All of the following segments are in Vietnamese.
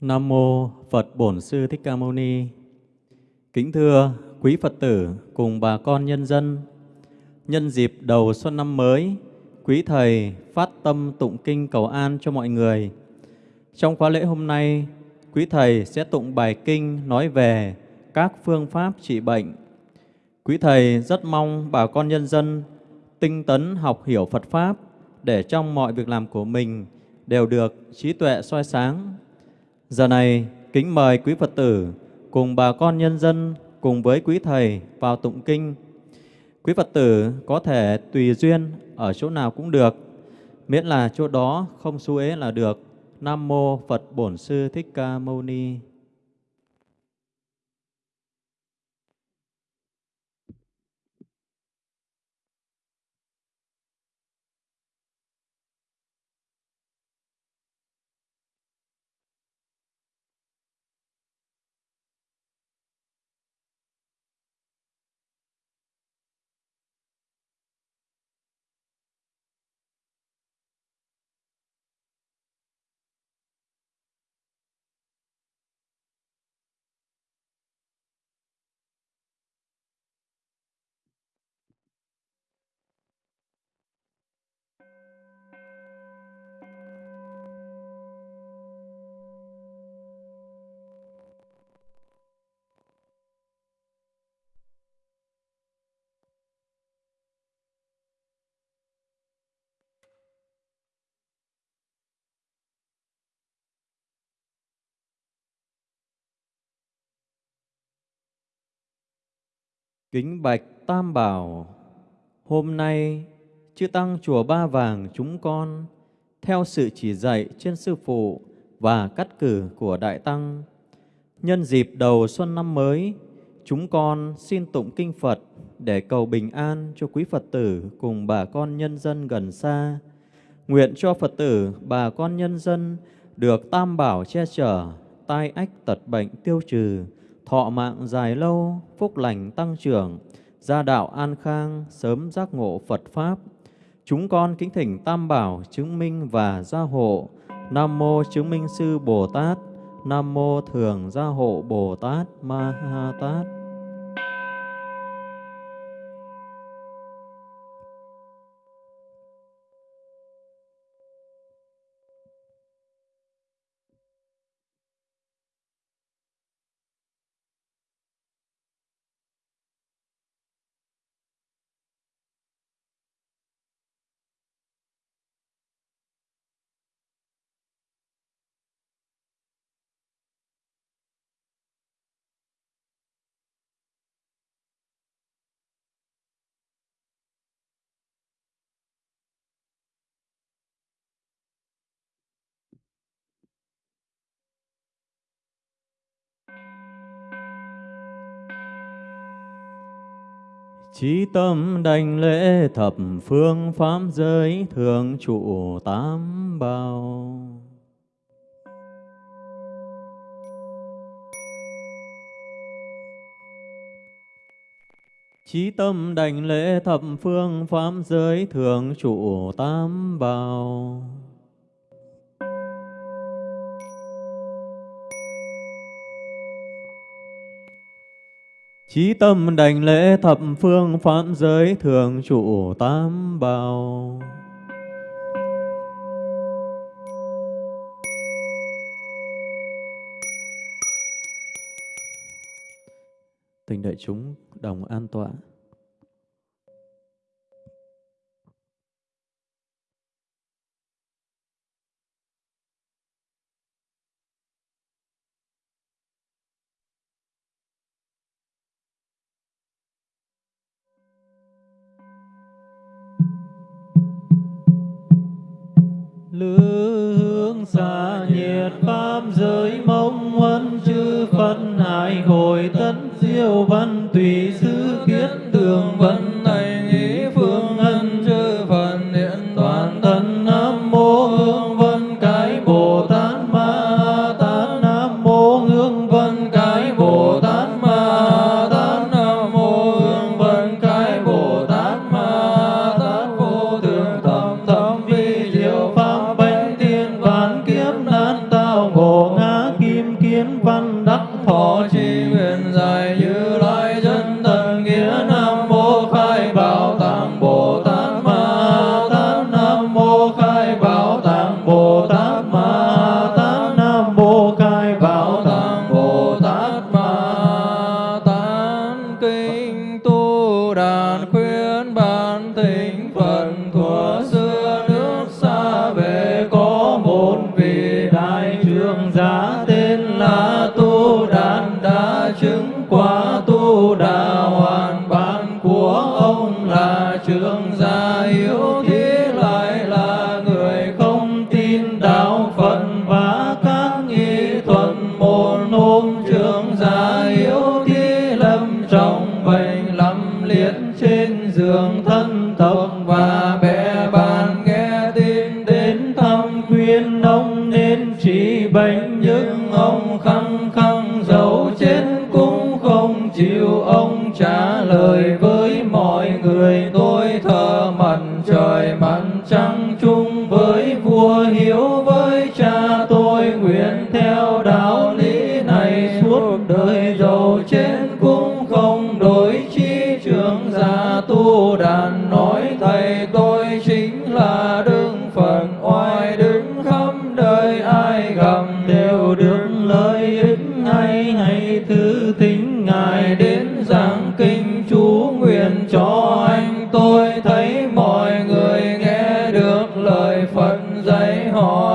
Nam mô Phật Bổn Sư Thích Ca Mâu Ni. Kính thưa quý Phật tử cùng bà con nhân dân, nhân dịp đầu xuân năm mới, quý thầy phát tâm tụng kinh cầu an cho mọi người. Trong khóa lễ hôm nay, quý thầy sẽ tụng bài kinh nói về các phương pháp trị bệnh. Quý thầy rất mong bà con nhân dân tinh tấn học hiểu Phật pháp để trong mọi việc làm của mình đều được trí tuệ soi sáng. Giờ này, kính mời quý Phật tử cùng bà con nhân dân cùng với quý thầy vào tụng kinh. Quý Phật tử có thể tùy duyên ở chỗ nào cũng được, miễn là chỗ đó không xu ế là được. Nam mô Phật Bổn Sư Thích Ca Mâu Ni. Kính bạch Tam Bảo, hôm nay chư Tăng Chùa Ba Vàng chúng con theo sự chỉ dạy trên Sư Phụ và cắt cử của Đại Tăng. Nhân dịp đầu xuân năm mới, chúng con xin tụng kinh Phật để cầu bình an cho quý Phật tử cùng bà con nhân dân gần xa. Nguyện cho Phật tử, bà con nhân dân được Tam Bảo che chở, tai ách tật bệnh tiêu trừ, thọ mạng dài lâu, phúc lành tăng trưởng, gia đạo an khang, sớm giác ngộ Phật Pháp. Chúng con kính thỉnh Tam Bảo chứng minh và gia hộ. Nam Mô Chứng Minh Sư Bồ Tát, Nam Mô Thường Gia Hộ Bồ Tát Ma Ha Tát. Chí tâm đảnh lễ thập phương pháp giới thường trụ tám bao. Chí tâm đảnh lễ thập phương pháp giới thường trụ tám bao. Chí tâm đảnh lễ thập phương pháp giới thường trụ tám bào Tình đại chúng đồng an tọa. tánh đàn khuyên bản tình. không trả lời với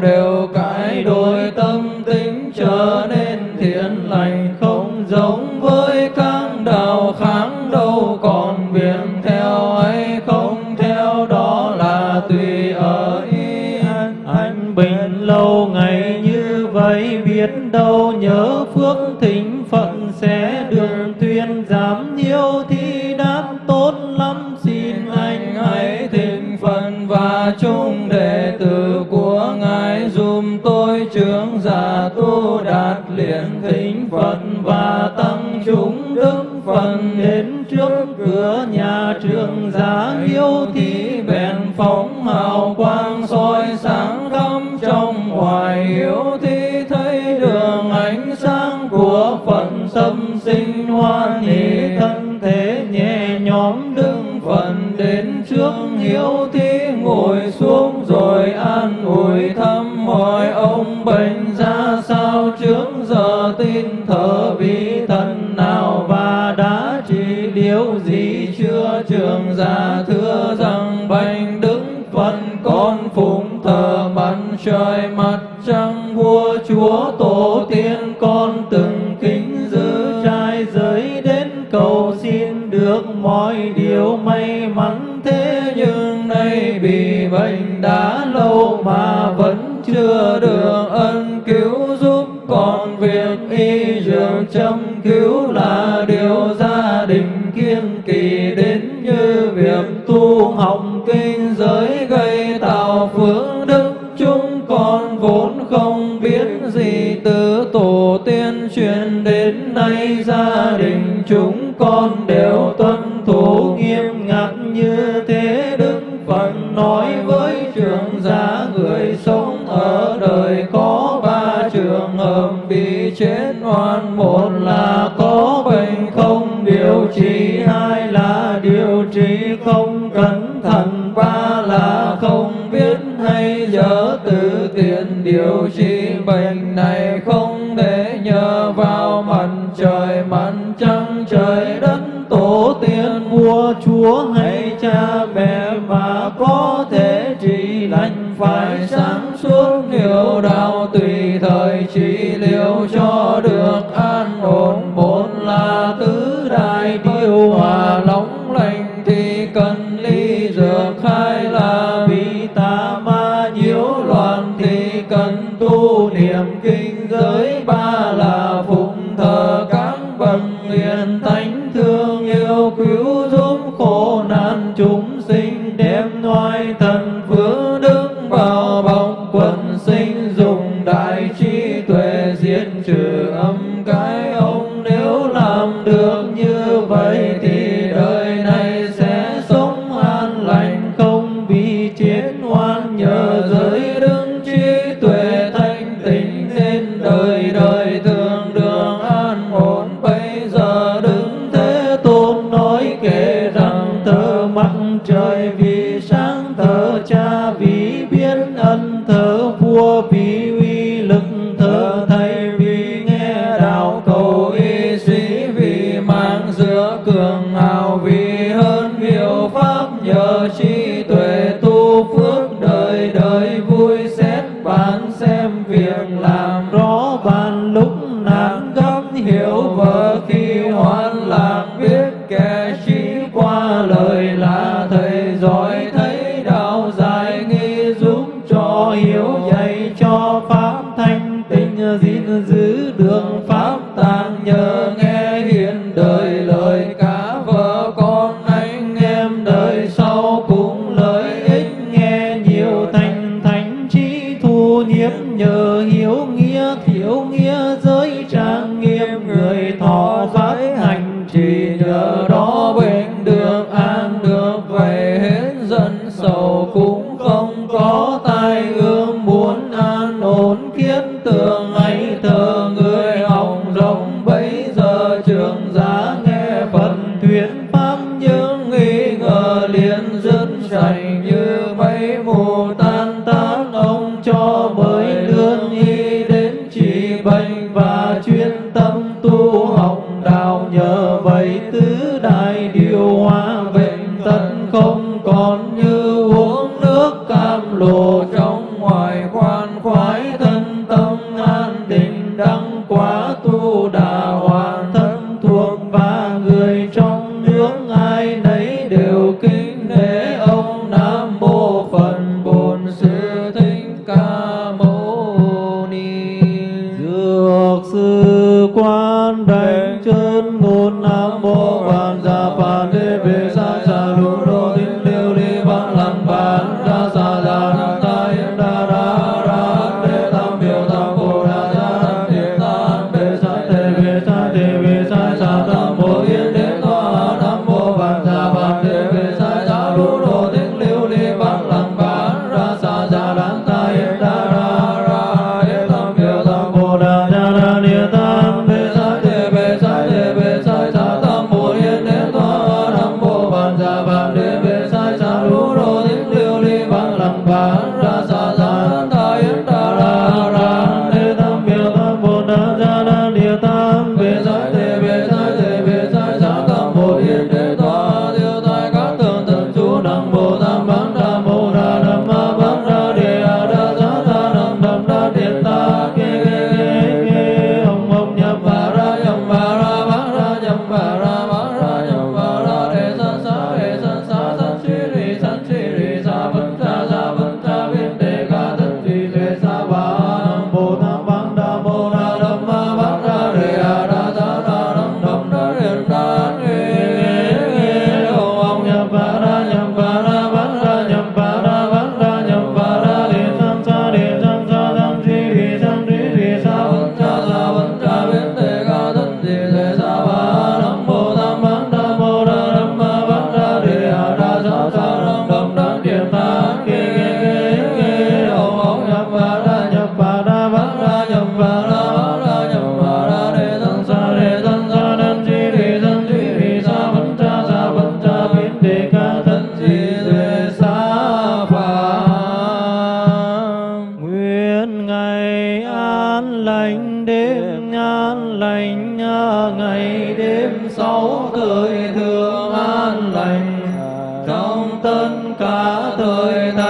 đều cải đổi tâm tính trở nên thiện lành không giống thí bèn phóng hào quang soi sáng khắp trong ngoài hiếu thí thấy đường ánh sáng của phật tâm sinh hoan hỷ thân, thế nhẹ nhõm đứng phần đến trước hiếu thí cầu xin được mọi điều may mắn. Thế nhưng nay bị bệnh đã lâu mà vẫn chưa được ân trong hầm bị chết oan, một là có bệnh không, điều trị, hai là điều trị không cẩn thận, ba là không biết hay dở tự tiện điều trị. Kingdom. thơ mắt trời pháp nhớ cho bởi lương y đến trị bệnh và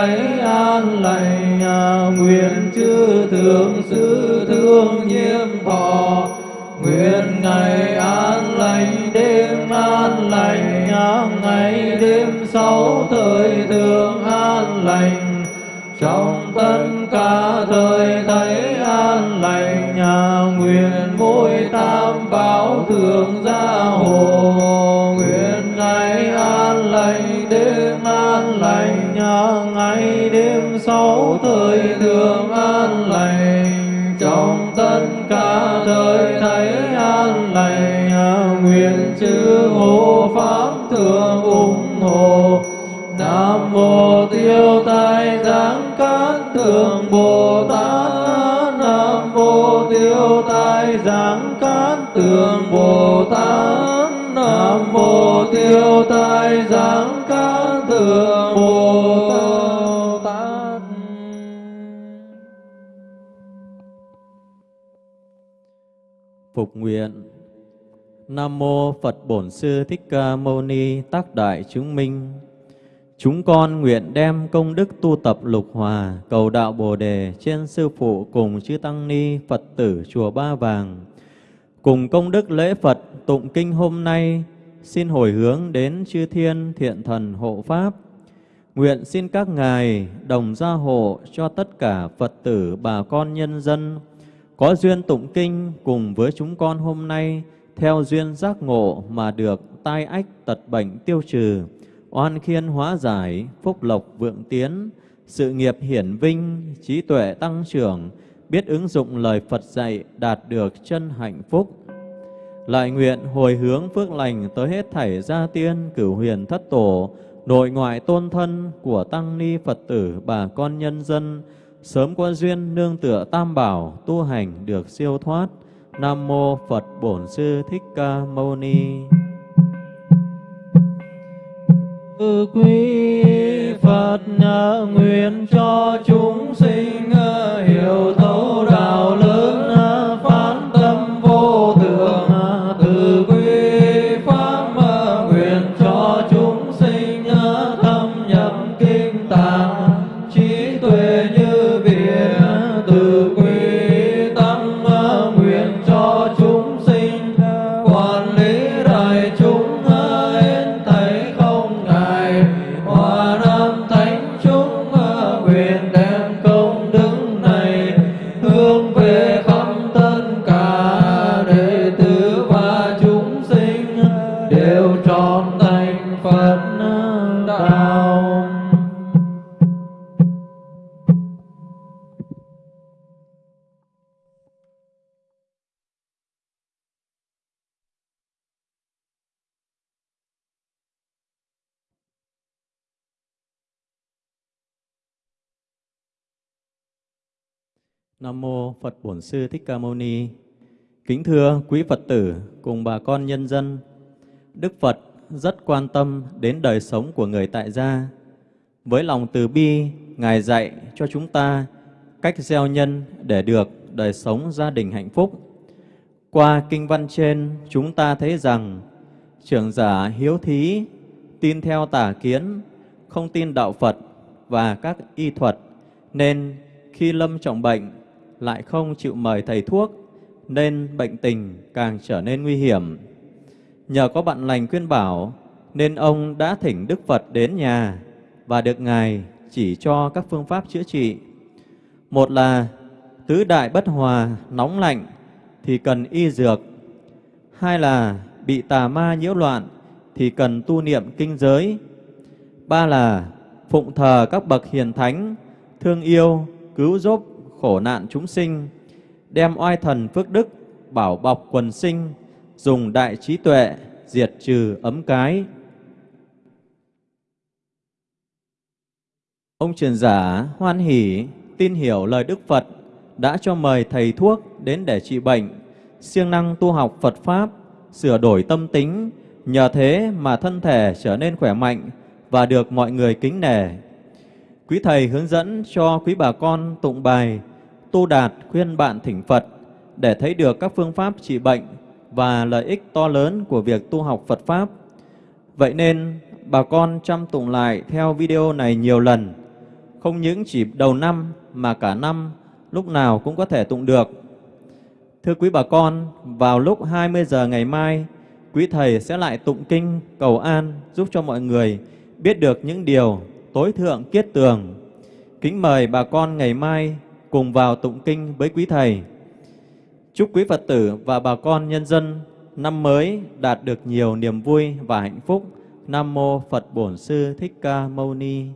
lấy an lành à, nguyện chư thượng sư thương nhiêm thọ. Nguyện ngày an lành, đêm an lành à, ngày đêm sáu thời thượng an lành. Trong tất cả thời thấy thương ủng hộ. Nam mô tiêu tai giáng cát thượng bồ tát. Nam mô tiêu tai giáng cát thượng bồ tát. Nam mô tiêu tai giáng cát thượng bồ tát. Phục nguyện Nam mô Phật Bổn Sư Thích Ca Mâu Ni Tác Đại Chứng Minh. Chúng con nguyện đem công đức tu tập lục hòa, cầu đạo Bồ đề trên sư phụ cùng chư tăng ni Phật tử chùa Ba Vàng. Cùng công đức lễ Phật tụng kinh hôm nay, xin hồi hướng đến chư thiên thiện thần hộ pháp. Nguyện xin các ngài đồng gia hộ cho tất cả Phật tử bà con nhân dân có duyên tụng kinh cùng với chúng con hôm nay theo duyên giác ngộ mà được tai ách tật bệnh tiêu trừ, oan khiên hóa giải, phúc lộc vượng tiến, sự nghiệp hiển vinh, trí tuệ tăng trưởng, biết ứng dụng lời Phật dạy đạt được chân hạnh phúc. Lại nguyện hồi hướng phước lành tới hết thảy gia tiên, cửu huyền thất tổ, nội ngoại tôn thân của tăng ni Phật tử bà con nhân dân, sớm có duyên nương tựa tam bảo tu hành được siêu thoát. Nam mô Phật Bổn Sư Thích Ca Mâu Ni. Quý Phật nguyện cho chúng sinh ờ, hiểu hòa Nam mô Phật Bổn Sư Thích Ca Mâu Ni. Kính thưa quý Phật tử cùng bà con nhân dân, Đức Phật rất quan tâm đến đời sống của người tại gia. Với lòng từ bi, Ngài dạy cho chúng ta cách gieo nhân để được đời sống gia đình hạnh phúc. Qua kinh văn trên, chúng ta thấy rằng trưởng giả hiếu thí, tin theo tà kiến, không tin đạo Phật và các y thuật, nên khi lâm trọng bệnh lại không chịu mời thầy thuốc, nên bệnh tình càng trở nên nguy hiểm. Nhờ có bạn lành khuyên bảo, nên ông đã thỉnh Đức Phật đến nhà và được Ngài chỉ cho các phương pháp chữa trị. Một là tứ đại bất hòa, nóng lạnh thì cần y dược. Hai là bị tà ma nhiễu loạn thì cần tu niệm kinh giới. Ba là phụng thờ các bậc hiền thánh, thương yêu, cứu giúp khổ nạn chúng sinh, đem oai thần phước đức bảo bọc quần sinh, dùng đại trí tuệ diệt trừ ấm cái. Ông truyền giả hoan hỷ tin hiểu lời Đức Phật đã cho mời thầy thuốc đến để trị bệnh, siêng năng tu học Phật Pháp, sửa đổi tâm tính, nhờ thế mà thân thể trở nên khỏe mạnh và được mọi người kính nể. Quý Thầy hướng dẫn cho quý bà con tụng bài, tu đạt khuyên bạn thỉnh Phật để thấy được các phương pháp trị bệnh và lợi ích to lớn của việc tu học Phật Pháp. Vậy nên, bà con chăm tụng lại theo video này nhiều lần, không những chỉ đầu năm mà cả năm, lúc nào cũng có thể tụng được. Thưa quý bà con, vào lúc 20 giờ ngày mai, quý Thầy sẽ lại tụng kinh cầu an giúp cho mọi người biết được những điều tối thượng kiết tường. Kính mời bà con ngày mai cùng vào tụng kinh với quý Thầy. Chúc quý Phật tử và bà con nhân dân năm mới đạt được nhiều niềm vui và hạnh phúc. Nam Mô Phật Bổn Sư Thích Ca Mâu Ni